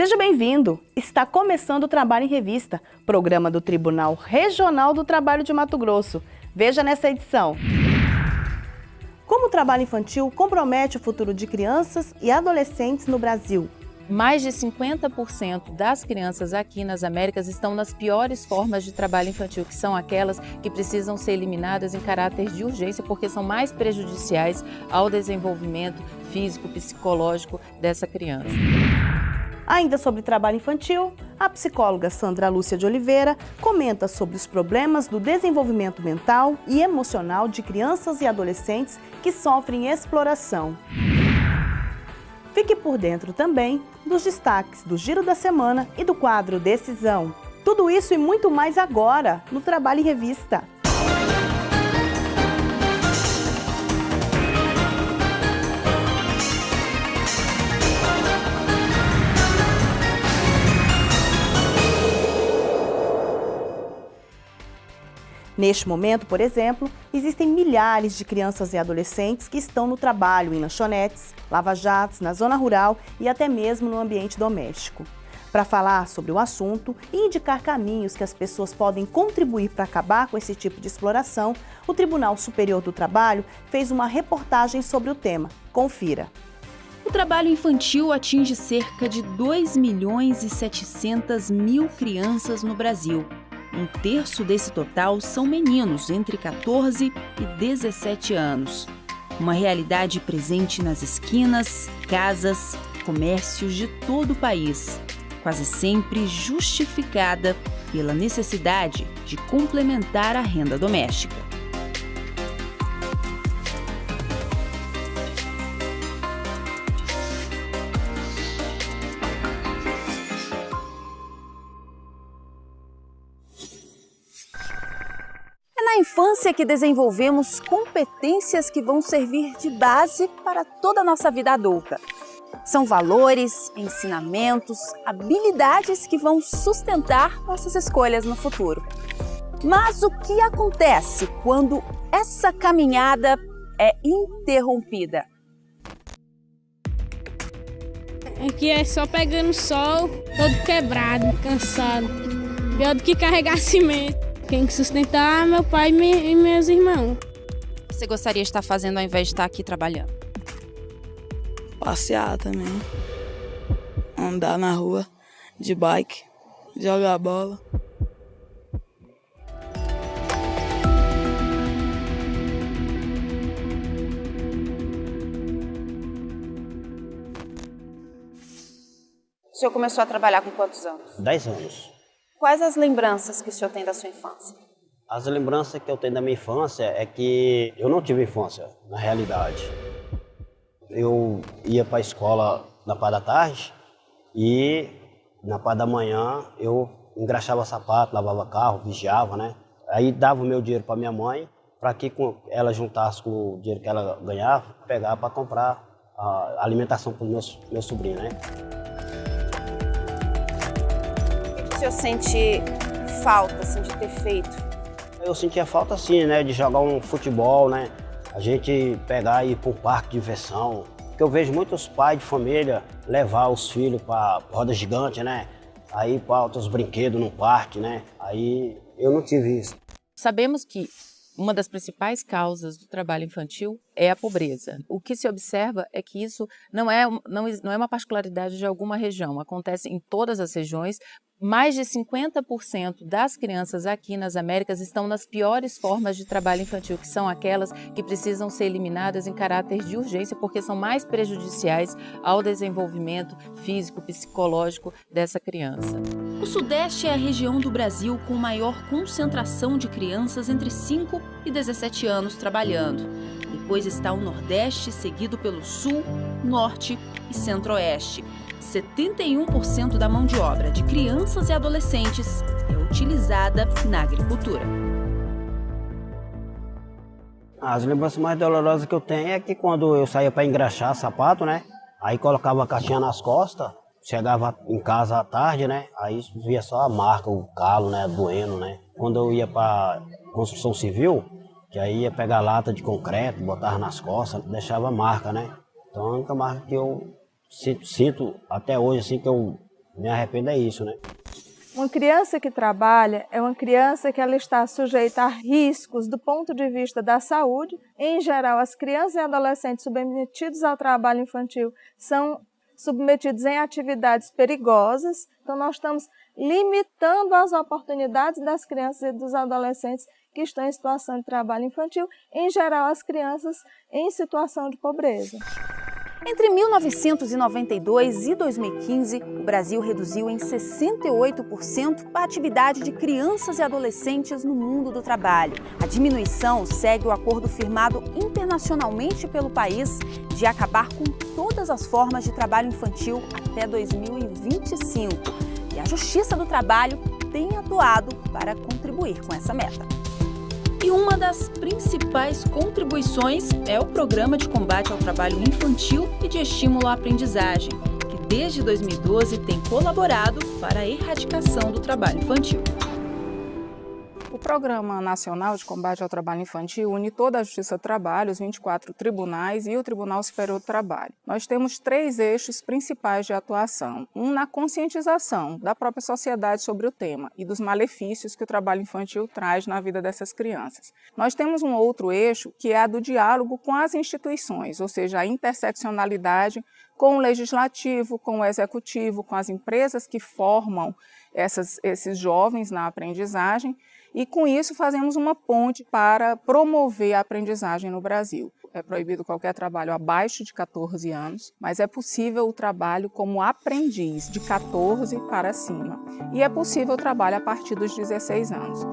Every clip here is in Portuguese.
Seja bem-vindo! Está começando o Trabalho em Revista, programa do Tribunal Regional do Trabalho de Mato Grosso. Veja nessa edição. Como o trabalho infantil compromete o futuro de crianças e adolescentes no Brasil? Mais de 50% das crianças aqui nas Américas estão nas piores formas de trabalho infantil, que são aquelas que precisam ser eliminadas em caráter de urgência, porque são mais prejudiciais ao desenvolvimento físico, psicológico dessa criança. Ainda sobre trabalho infantil, a psicóloga Sandra Lúcia de Oliveira comenta sobre os problemas do desenvolvimento mental e emocional de crianças e adolescentes que sofrem exploração. Fique por dentro também dos destaques do Giro da Semana e do quadro Decisão. Tudo isso e muito mais agora no Trabalho em Revista. Neste momento, por exemplo, existem milhares de crianças e adolescentes que estão no trabalho em lanchonetes, lava-jatos, na zona rural e até mesmo no ambiente doméstico. Para falar sobre o assunto e indicar caminhos que as pessoas podem contribuir para acabar com esse tipo de exploração, o Tribunal Superior do Trabalho fez uma reportagem sobre o tema. Confira. O trabalho infantil atinge cerca de 2 milhões e 700 mil crianças no Brasil. Um terço desse total são meninos entre 14 e 17 anos. Uma realidade presente nas esquinas, casas, comércios de todo o país, quase sempre justificada pela necessidade de complementar a renda doméstica. Infância que desenvolvemos competências que vão servir de base para toda a nossa vida adulta. São valores, ensinamentos, habilidades que vão sustentar nossas escolhas no futuro. Mas o que acontece quando essa caminhada é interrompida? Aqui é só pegando sol, todo quebrado, cansado. Pior do que carregar cimento. Quem sustentar meu pai e meus irmãos. Você gostaria de estar fazendo ao invés de estar aqui trabalhando? Passear também. Andar na rua de bike, jogar bola. O senhor começou a trabalhar com quantos anos? Dez anos. Quais as lembranças que o senhor tem da sua infância? As lembranças que eu tenho da minha infância é que eu não tive infância, na realidade. Eu ia para a escola na parte da tarde e na parte da manhã eu engraxava sapato, lavava carro, vigiava, né? Aí dava o meu dinheiro para minha mãe para que ela juntasse com o dinheiro que ela ganhava, pegar para comprar a alimentação para o meu sobrinho, né? Senhor sente falta assim, de ter feito? Eu sentia falta sim, né, de jogar um futebol, né? A gente pegar e ir para um parque de diversão. Porque eu vejo muitos pais de família levar os filhos para roda gigante, né? Aí para outros brinquedos no parque, né? Aí eu não tive isso. Sabemos que uma das principais causas do trabalho infantil é a pobreza. O que se observa é que isso não é, não, não é uma particularidade de alguma região, acontece em todas as regiões, mais de 50% das crianças aqui nas Américas estão nas piores formas de trabalho infantil, que são aquelas que precisam ser eliminadas em caráter de urgência, porque são mais prejudiciais ao desenvolvimento físico, psicológico dessa criança. O Sudeste é a região do Brasil com maior concentração de crianças entre 5 e 17 anos trabalhando. Depois está o Nordeste, seguido pelo Sul, Norte e Centro-Oeste. 71% da mão de obra de crianças e adolescentes é utilizada na agricultura. As lembranças mais dolorosas que eu tenho é que quando eu saía para engraxar sapato, né? Aí colocava a caixinha nas costas, chegava em casa à tarde, né? Aí via só a marca, o calo, né? Doendo, né? Quando eu ia para construção civil, que aí ia pegar lata de concreto, botava nas costas, deixava marca, né? Então a única marca que eu sinto, sinto até hoje, assim, que eu me arrependo é isso, né? Uma criança que trabalha é uma criança que ela está sujeita a riscos do ponto de vista da saúde. Em geral, as crianças e adolescentes submetidos ao trabalho infantil são submetidos em atividades perigosas. Então, nós estamos limitando as oportunidades das crianças e dos adolescentes que estão em situação de trabalho infantil, em geral, as crianças em situação de pobreza. Entre 1992 e 2015, o Brasil reduziu em 68% a atividade de crianças e adolescentes no mundo do trabalho. A diminuição segue o acordo firmado internacionalmente pelo país de acabar com todas as formas de trabalho infantil até 2025. E a Justiça do Trabalho tem atuado para contribuir com essa meta. E uma das principais contribuições é o Programa de Combate ao Trabalho Infantil e de Estímulo à Aprendizagem, que desde 2012 tem colaborado para a erradicação do trabalho infantil. Programa Nacional de Combate ao Trabalho Infantil une toda a Justiça do Trabalho, os 24 tribunais e o Tribunal Superior do Trabalho. Nós temos três eixos principais de atuação. Um na conscientização da própria sociedade sobre o tema e dos malefícios que o trabalho infantil traz na vida dessas crianças. Nós temos um outro eixo que é a do diálogo com as instituições, ou seja, a interseccionalidade com o legislativo, com o executivo, com as empresas que formam essas, esses jovens na aprendizagem e com isso fazemos uma ponte para promover a aprendizagem no Brasil. É proibido qualquer trabalho abaixo de 14 anos, mas é possível o trabalho como aprendiz de 14 para cima. E é possível o trabalho a partir dos 16 anos.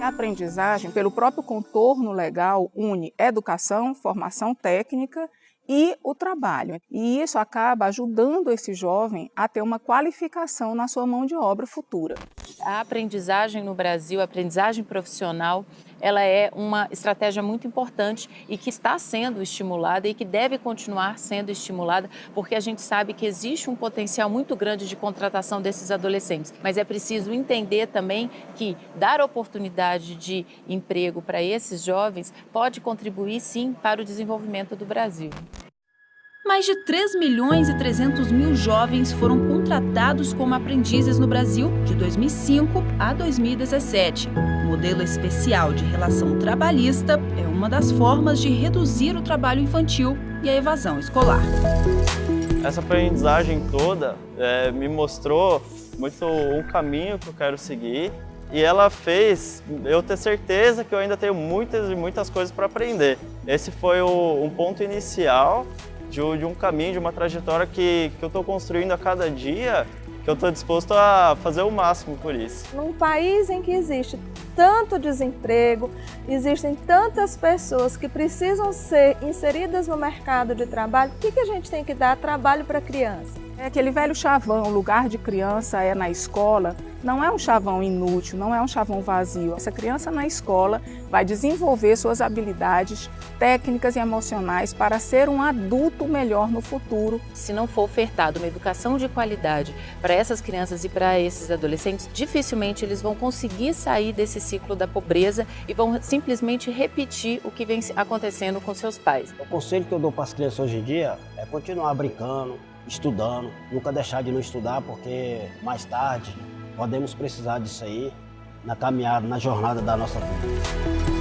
A aprendizagem, pelo próprio contorno legal, une educação, formação técnica e o trabalho. E isso acaba ajudando esse jovem a ter uma qualificação na sua mão de obra futura. A aprendizagem no Brasil, a aprendizagem profissional, ela é uma estratégia muito importante e que está sendo estimulada e que deve continuar sendo estimulada, porque a gente sabe que existe um potencial muito grande de contratação desses adolescentes. Mas é preciso entender também que dar oportunidade de emprego para esses jovens pode contribuir sim para o desenvolvimento do Brasil. Mais de 3 milhões e 300 mil jovens foram contratados como aprendizes no Brasil de 2005 a 2017. O modelo especial de relação trabalhista é uma das formas de reduzir o trabalho infantil e a evasão escolar. Essa aprendizagem toda é, me mostrou muito um caminho que eu quero seguir e ela fez eu ter certeza que eu ainda tenho muitas e muitas coisas para aprender. Esse foi o, um ponto inicial de, de um caminho, de uma trajetória que, que eu estou construindo a cada dia, que eu estou disposto a fazer o máximo por isso. Num país em que existe tanto desemprego, existem tantas pessoas que precisam ser inseridas no mercado de trabalho, o que, que a gente tem que dar trabalho para criança? É aquele velho chavão, o lugar de criança é na escola, não é um chavão inútil, não é um chavão vazio. Essa criança na escola vai desenvolver suas habilidades técnicas e emocionais para ser um adulto melhor no futuro. Se não for ofertado uma educação de qualidade para essas crianças e para esses adolescentes, dificilmente eles vão conseguir sair desse ciclo da pobreza e vão simplesmente repetir o que vem acontecendo com seus pais. O conselho que eu dou para as crianças hoje em dia é continuar brincando, estudando, nunca deixar de não estudar, porque mais tarde podemos precisar disso aí na caminhada, na jornada da nossa vida.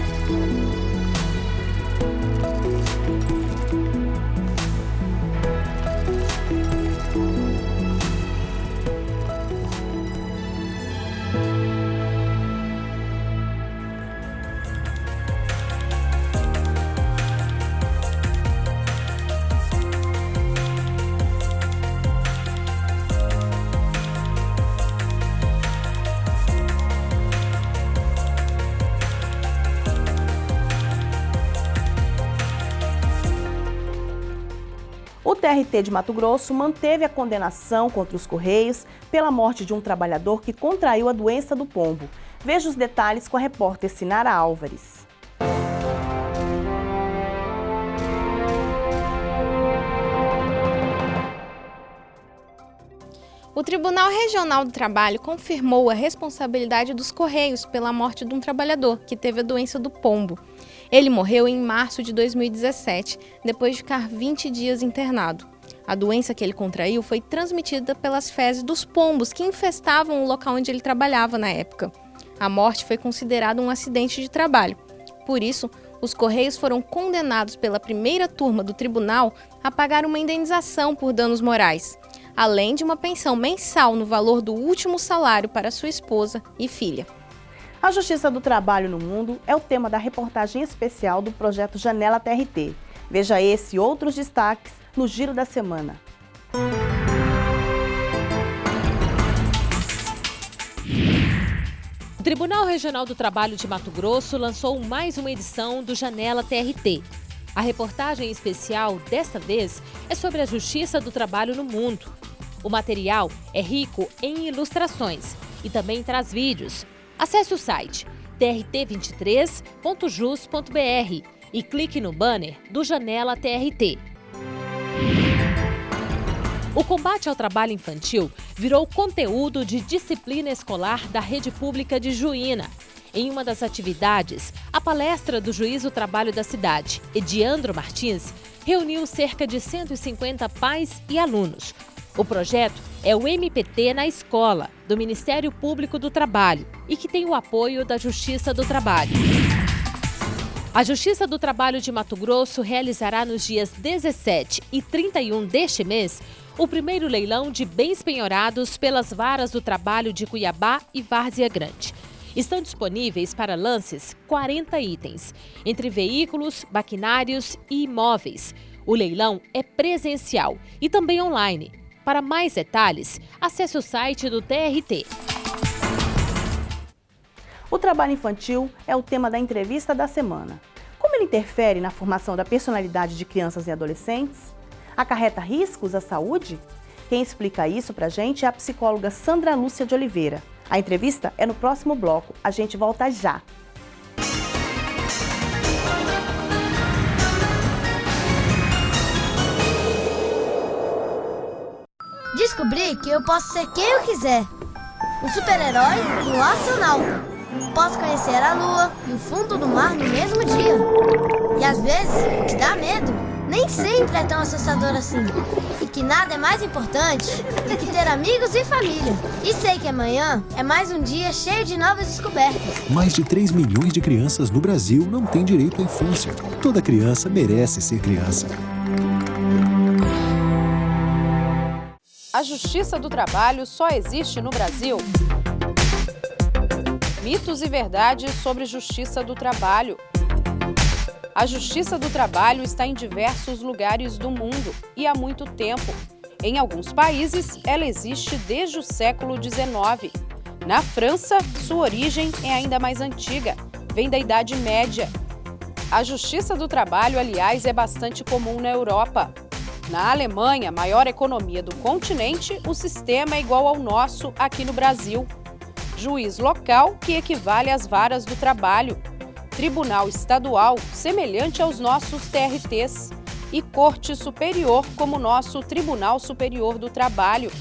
TRT de Mato Grosso manteve a condenação contra os Correios pela morte de um trabalhador que contraiu a doença do pombo. Veja os detalhes com a repórter Sinara Álvares. O Tribunal Regional do Trabalho confirmou a responsabilidade dos Correios pela morte de um trabalhador que teve a doença do pombo. Ele morreu em março de 2017, depois de ficar 20 dias internado. A doença que ele contraiu foi transmitida pelas fezes dos pombos que infestavam o local onde ele trabalhava na época. A morte foi considerada um acidente de trabalho. Por isso, os Correios foram condenados pela primeira turma do tribunal a pagar uma indenização por danos morais, além de uma pensão mensal no valor do último salário para sua esposa e filha. A Justiça do Trabalho no Mundo é o tema da reportagem especial do projeto Janela TRT. Veja esse e outros destaques no Giro da Semana. O Tribunal Regional do Trabalho de Mato Grosso lançou mais uma edição do Janela TRT. A reportagem especial, desta vez, é sobre a justiça do trabalho no mundo. O material é rico em ilustrações e também traz vídeos. Acesse o site trt23.jus.br e clique no banner do Janela TRT. O combate ao trabalho infantil virou conteúdo de disciplina escolar da rede pública de Juína. Em uma das atividades, a palestra do juiz do trabalho da cidade, Ediandro Martins, reuniu cerca de 150 pais e alunos. O projeto é o MPT na Escola, do Ministério Público do Trabalho, e que tem o apoio da Justiça do Trabalho. A Justiça do Trabalho de Mato Grosso realizará nos dias 17 e 31 deste mês o primeiro leilão de bens penhorados pelas varas do trabalho de Cuiabá e Várzea Grande. Estão disponíveis para lances 40 itens, entre veículos, maquinários e imóveis. O leilão é presencial e também online. Para mais detalhes, acesse o site do TRT. O trabalho infantil é o tema da entrevista da semana. Como ele interfere na formação da personalidade de crianças e adolescentes? Acarreta riscos à saúde? Quem explica isso pra gente é a psicóloga Sandra Lúcia de Oliveira. A entrevista é no próximo bloco. A gente volta já. Descobri que eu posso ser quem eu quiser. Um super-herói e um astronauta. Posso conhecer a lua e o fundo do mar no mesmo dia. E às vezes, o que dá medo nem sempre é tão assustador assim. E que nada é mais importante do que ter amigos e família. E sei que amanhã é mais um dia cheio de novas descobertas. Mais de 3 milhões de crianças no Brasil não têm direito à infância. Toda criança merece ser criança. A Justiça do Trabalho só existe no Brasil? Mitos e verdades sobre Justiça do Trabalho. A Justiça do Trabalho está em diversos lugares do mundo e há muito tempo. Em alguns países, ela existe desde o século XIX. Na França, sua origem é ainda mais antiga, vem da Idade Média. A Justiça do Trabalho, aliás, é bastante comum na Europa. Na Alemanha, maior economia do continente, o sistema é igual ao nosso aqui no Brasil. Juiz local, que equivale às varas do trabalho, Tribunal Estadual, semelhante aos nossos TRTs, e Corte Superior, como nosso Tribunal Superior do Trabalho.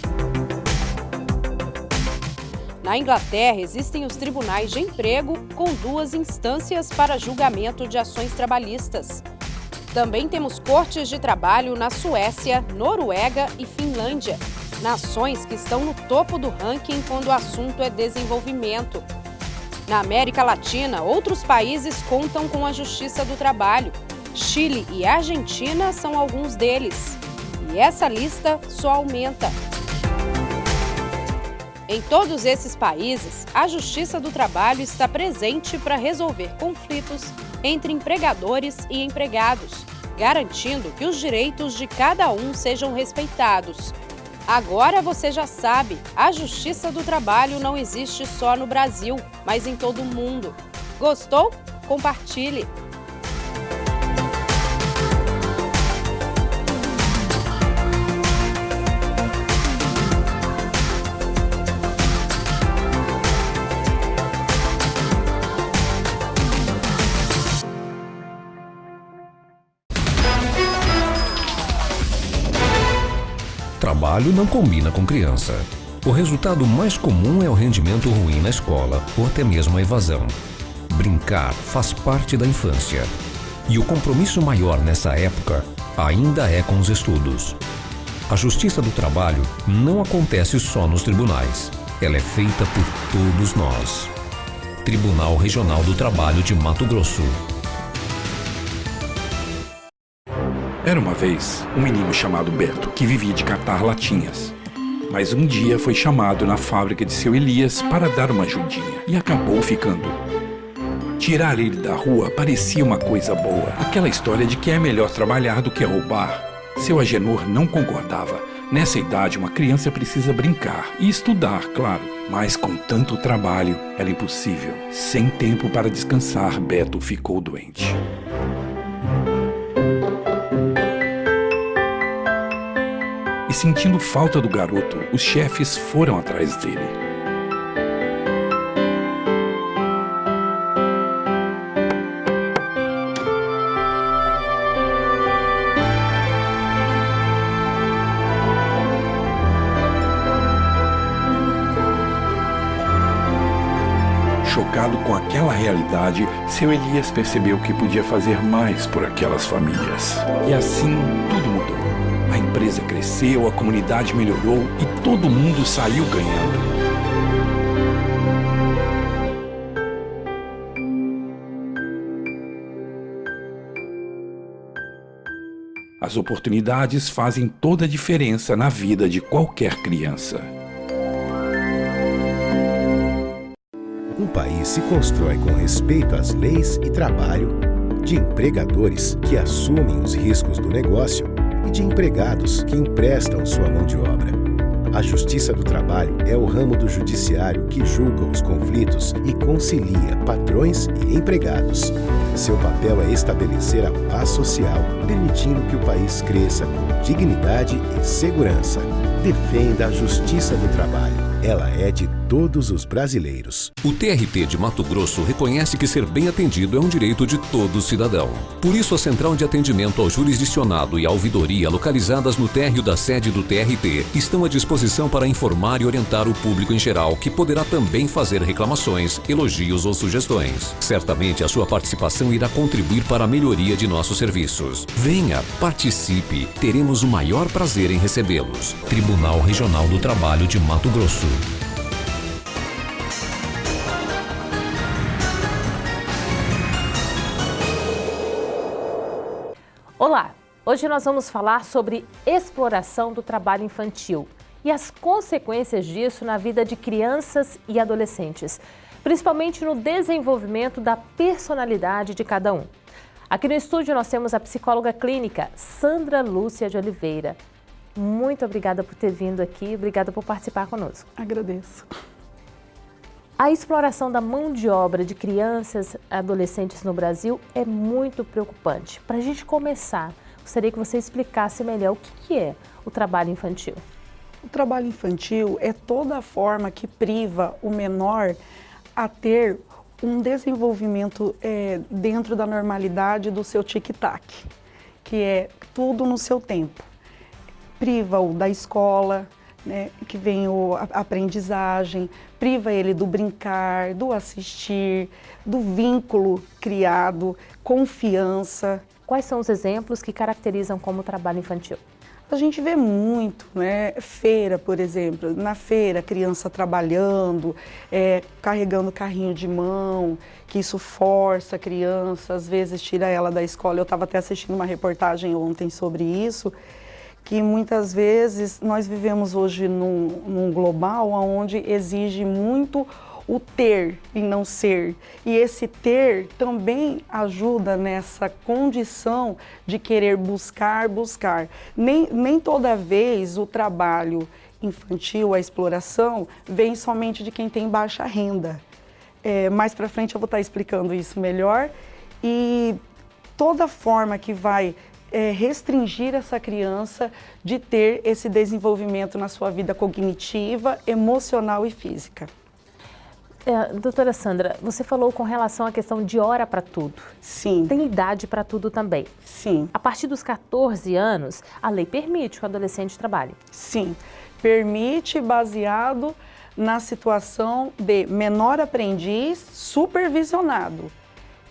Na Inglaterra, existem os tribunais de emprego com duas instâncias para julgamento de ações trabalhistas. Também temos cortes de trabalho na Suécia, Noruega e Finlândia, nações que estão no topo do ranking quando o assunto é desenvolvimento. Na América Latina, outros países contam com a Justiça do Trabalho. Chile e Argentina são alguns deles. E essa lista só aumenta. Em todos esses países, a Justiça do Trabalho está presente para resolver conflitos entre empregadores e empregados, garantindo que os direitos de cada um sejam respeitados. Agora você já sabe, a Justiça do Trabalho não existe só no Brasil, mas em todo o mundo. Gostou? Compartilhe! Trabalho não combina com criança. O resultado mais comum é o rendimento ruim na escola ou até mesmo a evasão. Brincar faz parte da infância. E o compromisso maior nessa época ainda é com os estudos. A justiça do trabalho não acontece só nos tribunais. Ela é feita por todos nós. Tribunal Regional do Trabalho de Mato Grosso. Era uma vez um menino chamado Beto que vivia de catar latinhas. Mas um dia foi chamado na fábrica de seu Elias para dar uma ajudinha e acabou ficando. Tirar ele da rua parecia uma coisa boa, aquela história de que é melhor trabalhar do que roubar. Seu Agenor não concordava. Nessa idade, uma criança precisa brincar e estudar, claro. Mas com tanto trabalho, era impossível. Sem tempo para descansar, Beto ficou doente. Sentindo falta do garoto, os chefes foram atrás dele. Chocado com aquela realidade, seu Elias percebeu que podia fazer mais por aquelas famílias. E assim tudo mudou. A empresa cresceu, a comunidade melhorou e todo mundo saiu ganhando. As oportunidades fazem toda a diferença na vida de qualquer criança. Um país se constrói com respeito às leis e trabalho, de empregadores que assumem os riscos do negócio e de empregados que emprestam sua mão de obra. A Justiça do Trabalho é o ramo do judiciário que julga os conflitos e concilia patrões e empregados. Seu papel é estabelecer a paz social, permitindo que o país cresça com dignidade e segurança. Defenda a Justiça do Trabalho. Ela é de todos os brasileiros. O TRT de Mato Grosso reconhece que ser bem atendido é um direito de todo cidadão. Por isso, a Central de Atendimento ao Jurisdicionado e a Ouvidoria, localizadas no térreo da sede do TRT, estão à disposição para informar e orientar o público em geral, que poderá também fazer reclamações, elogios ou sugestões. Certamente, a sua participação irá contribuir para a melhoria de nossos serviços. Venha, participe, teremos o maior prazer em recebê-los. Tribunal Regional do Trabalho de Mato Grosso. Olá! Hoje nós vamos falar sobre exploração do trabalho infantil e as consequências disso na vida de crianças e adolescentes, principalmente no desenvolvimento da personalidade de cada um. Aqui no estúdio nós temos a psicóloga clínica Sandra Lúcia de Oliveira. Muito obrigada por ter vindo aqui, obrigada por participar conosco. Agradeço. A exploração da mão de obra de crianças e adolescentes no Brasil é muito preocupante. Para a gente começar, gostaria que você explicasse melhor o que é o trabalho infantil. O trabalho infantil é toda a forma que priva o menor a ter um desenvolvimento é, dentro da normalidade do seu tic-tac, que é tudo no seu tempo. Priva-o da escola, né, que vem a aprendizagem, priva ele do brincar, do assistir, do vínculo criado, confiança. Quais são os exemplos que caracterizam como trabalho infantil? A gente vê muito, né? Feira, por exemplo. Na feira, criança trabalhando, é, carregando carrinho de mão, que isso força a criança, às vezes tira ela da escola. Eu estava até assistindo uma reportagem ontem sobre isso, que muitas vezes nós vivemos hoje num, num global onde exige muito o ter e não ser. E esse ter também ajuda nessa condição de querer buscar, buscar. Nem, nem toda vez o trabalho infantil, a exploração, vem somente de quem tem baixa renda. É, mais para frente eu vou estar explicando isso melhor. E toda forma que vai é, restringir essa criança de ter esse desenvolvimento na sua vida cognitiva, emocional e física. É, doutora Sandra, você falou com relação à questão de hora para tudo. Sim. Tem idade para tudo também. Sim. A partir dos 14 anos, a lei permite que o adolescente trabalhe. Sim, permite baseado na situação de menor aprendiz supervisionado.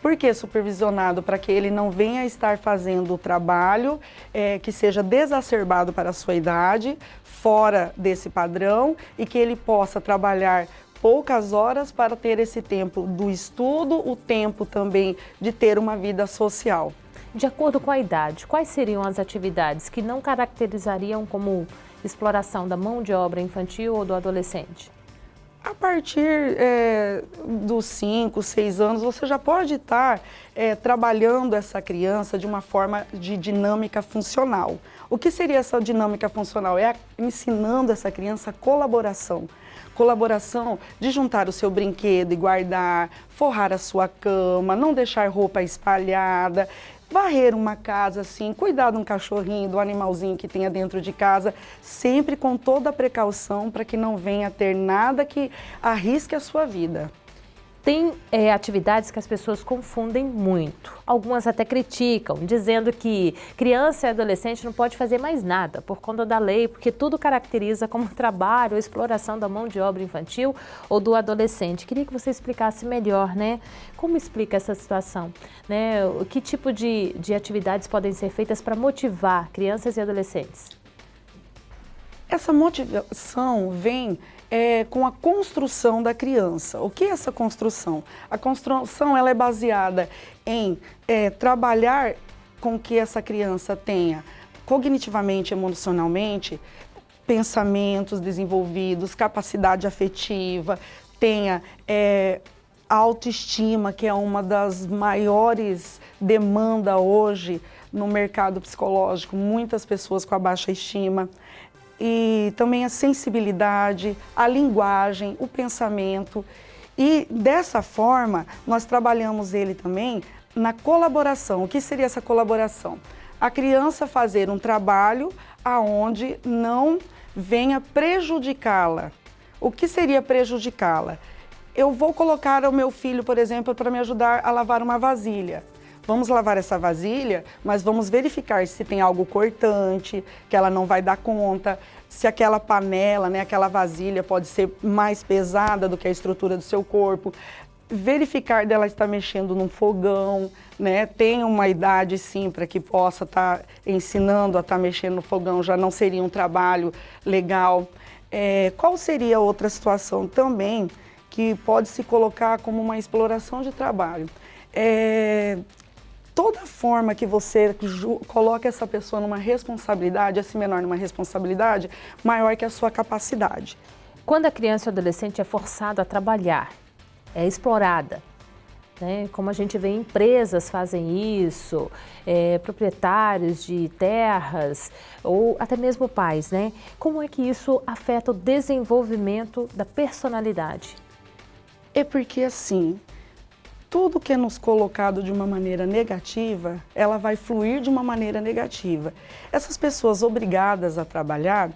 Por que supervisionado? Para que ele não venha estar fazendo o trabalho é, que seja desacerbado para a sua idade, fora desse padrão, e que ele possa trabalhar poucas horas para ter esse tempo do estudo, o tempo também de ter uma vida social. De acordo com a idade, quais seriam as atividades que não caracterizariam como exploração da mão de obra infantil ou do adolescente? A partir é, dos 5, 6 anos, você já pode estar é, trabalhando essa criança de uma forma de dinâmica funcional. O que seria essa dinâmica funcional? É ensinando essa criança colaboração. Colaboração de juntar o seu brinquedo e guardar, forrar a sua cama, não deixar roupa espalhada, varrer uma casa assim, cuidar de um cachorrinho, do animalzinho que tenha dentro de casa, sempre com toda a precaução para que não venha ter nada que arrisque a sua vida. Tem é, atividades que as pessoas confundem muito. Algumas até criticam, dizendo que criança e adolescente não pode fazer mais nada por conta da lei, porque tudo caracteriza como trabalho ou exploração da mão de obra infantil ou do adolescente. Queria que você explicasse melhor, né? Como explica essa situação? Né? Que tipo de, de atividades podem ser feitas para motivar crianças e adolescentes? Essa motivação vem é, com a construção da criança. O que é essa construção? A construção ela é baseada em é, trabalhar com que essa criança tenha cognitivamente, emocionalmente, pensamentos desenvolvidos, capacidade afetiva, tenha é, autoestima, que é uma das maiores demandas hoje no mercado psicológico, muitas pessoas com a baixa estima, e também a sensibilidade, a linguagem, o pensamento. E dessa forma, nós trabalhamos ele também na colaboração. O que seria essa colaboração? A criança fazer um trabalho aonde não venha prejudicá-la. O que seria prejudicá-la? Eu vou colocar o meu filho, por exemplo, para me ajudar a lavar uma vasilha. Vamos lavar essa vasilha, mas vamos verificar se tem algo cortante, que ela não vai dar conta, se aquela panela, né, aquela vasilha pode ser mais pesada do que a estrutura do seu corpo. Verificar dela estar mexendo num fogão, né? Tem uma idade sim para que possa estar tá ensinando a estar tá mexendo no fogão, já não seria um trabalho legal. É, qual seria outra situação também que pode se colocar como uma exploração de trabalho? É, toda forma que você coloca essa pessoa numa responsabilidade, assim menor numa responsabilidade, maior que a sua capacidade. Quando a criança ou adolescente é forçado a trabalhar, é explorada, né? como a gente vê empresas fazem isso, é, proprietários de terras ou até mesmo pais, né? Como é que isso afeta o desenvolvimento da personalidade? É porque assim, tudo que é nos colocado de uma maneira negativa, ela vai fluir de uma maneira negativa. Essas pessoas obrigadas a trabalhar,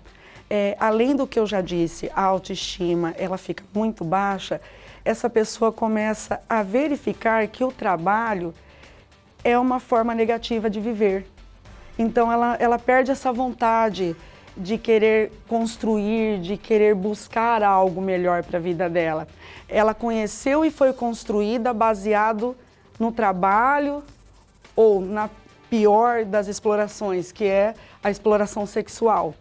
é, além do que eu já disse, a autoestima, ela fica muito baixa, essa pessoa começa a verificar que o trabalho é uma forma negativa de viver. Então ela, ela perde essa vontade de querer construir, de querer buscar algo melhor para a vida dela. Ela conheceu e foi construída baseado no trabalho ou na pior das explorações, que é a exploração sexual.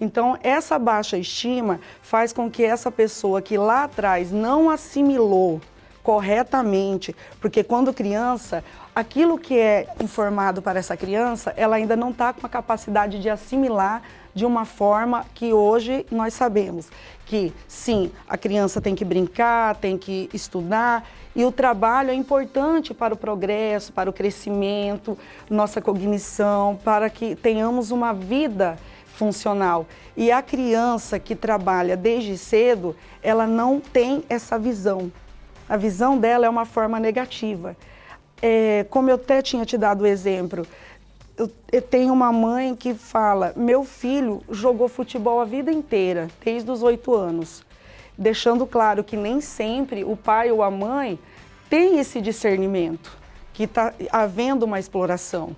Então, essa baixa estima faz com que essa pessoa que lá atrás não assimilou corretamente, porque quando criança, aquilo que é informado para essa criança, ela ainda não está com a capacidade de assimilar de uma forma que hoje nós sabemos que sim, a criança tem que brincar, tem que estudar e o trabalho é importante para o progresso, para o crescimento, nossa cognição, para que tenhamos uma vida funcional. E a criança que trabalha desde cedo, ela não tem essa visão. A visão dela é uma forma negativa. É, como eu até tinha te dado o exemplo, eu, eu tenho uma mãe que fala, meu filho jogou futebol a vida inteira, desde os oito anos, deixando claro que nem sempre o pai ou a mãe tem esse discernimento, que está havendo uma exploração.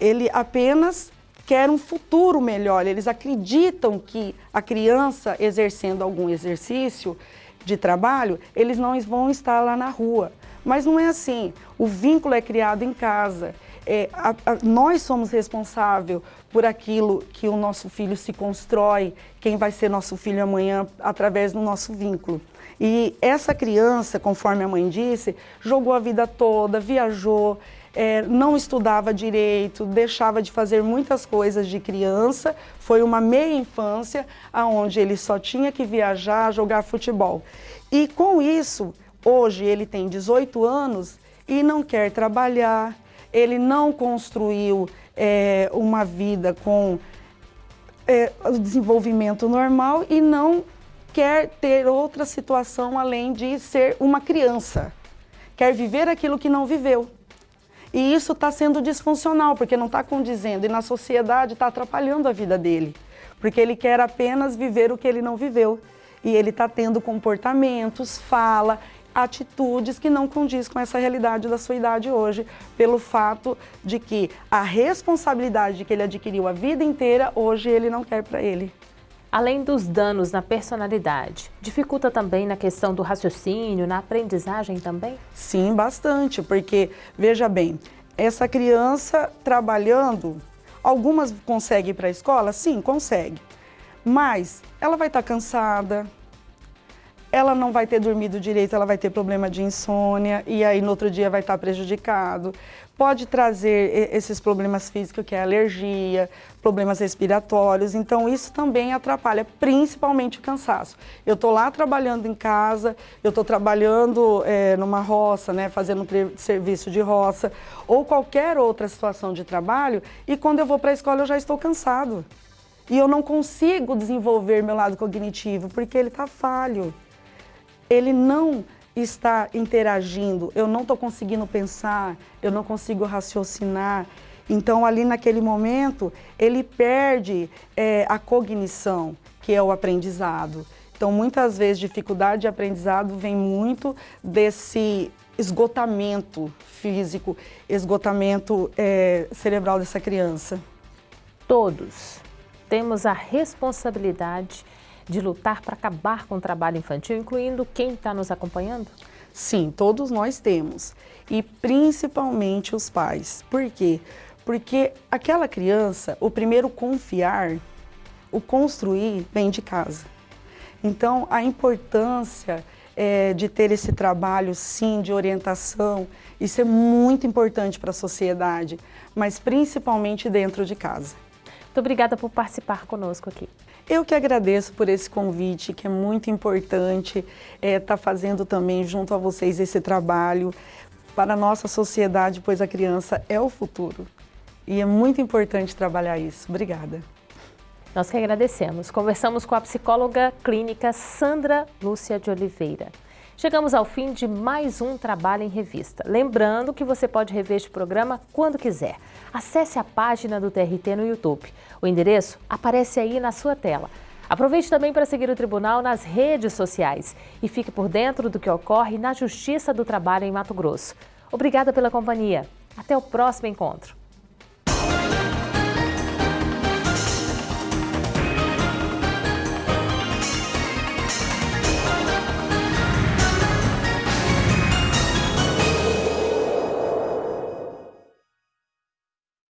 Ele apenas quer um futuro melhor, eles acreditam que a criança exercendo algum exercício de trabalho, eles não vão estar lá na rua, Mas não é assim. O vínculo é criado em casa. É, a, a, nós somos responsáveis por aquilo que o nosso filho se constrói, quem vai ser nosso filho amanhã através do nosso vínculo. E essa criança, conforme a mãe disse, jogou a vida toda, viajou, é, não estudava direito, deixava de fazer muitas coisas de criança. Foi uma meia infância, onde ele só tinha que viajar, jogar futebol. E com isso, hoje ele tem 18 anos e não quer trabalhar, ele não construiu é, uma vida com é, o desenvolvimento normal e não quer ter outra situação além de ser uma criança. Quer viver aquilo que não viveu. E isso está sendo disfuncional, porque não está condizendo, e na sociedade está atrapalhando a vida dele. Porque ele quer apenas viver o que ele não viveu. E ele está tendo comportamentos, fala, atitudes que não condiz com essa realidade da sua idade hoje, pelo fato de que a responsabilidade que ele adquiriu a vida inteira, hoje ele não quer para ele. Além dos danos na personalidade, dificulta também na questão do raciocínio, na aprendizagem também? Sim, bastante, porque, veja bem, essa criança trabalhando, algumas conseguem ir para a escola? Sim, consegue. Mas ela vai estar tá cansada, ela não vai ter dormido direito, ela vai ter problema de insônia e aí no outro dia vai estar prejudicado. Pode trazer esses problemas físicos, que é alergia, problemas respiratórios, então isso também atrapalha, principalmente o cansaço. Eu estou lá trabalhando em casa, eu estou trabalhando é, numa roça, né, fazendo serviço de roça, ou qualquer outra situação de trabalho, e quando eu vou para a escola eu já estou cansado. E eu não consigo desenvolver meu lado cognitivo, porque ele está falho ele não está interagindo, eu não estou conseguindo pensar, eu não consigo raciocinar. Então, ali naquele momento, ele perde é, a cognição, que é o aprendizado. Então, muitas vezes, dificuldade de aprendizado vem muito desse esgotamento físico, esgotamento é, cerebral dessa criança. Todos temos a responsabilidade de lutar para acabar com o trabalho infantil, incluindo quem está nos acompanhando? Sim, todos nós temos. E principalmente os pais. Por quê? Porque aquela criança, o primeiro confiar, o construir, vem de casa. Então, a importância é, de ter esse trabalho, sim, de orientação, isso é muito importante para a sociedade, mas principalmente dentro de casa. Muito obrigada por participar conosco aqui. Eu que agradeço por esse convite, que é muito importante estar é, tá fazendo também junto a vocês esse trabalho para a nossa sociedade, pois a criança é o futuro. E é muito importante trabalhar isso. Obrigada. Nós que agradecemos. Conversamos com a psicóloga clínica Sandra Lúcia de Oliveira. Chegamos ao fim de mais um Trabalho em Revista. Lembrando que você pode rever este programa quando quiser. Acesse a página do TRT no YouTube. O endereço aparece aí na sua tela. Aproveite também para seguir o Tribunal nas redes sociais e fique por dentro do que ocorre na Justiça do Trabalho em Mato Grosso. Obrigada pela companhia. Até o próximo encontro.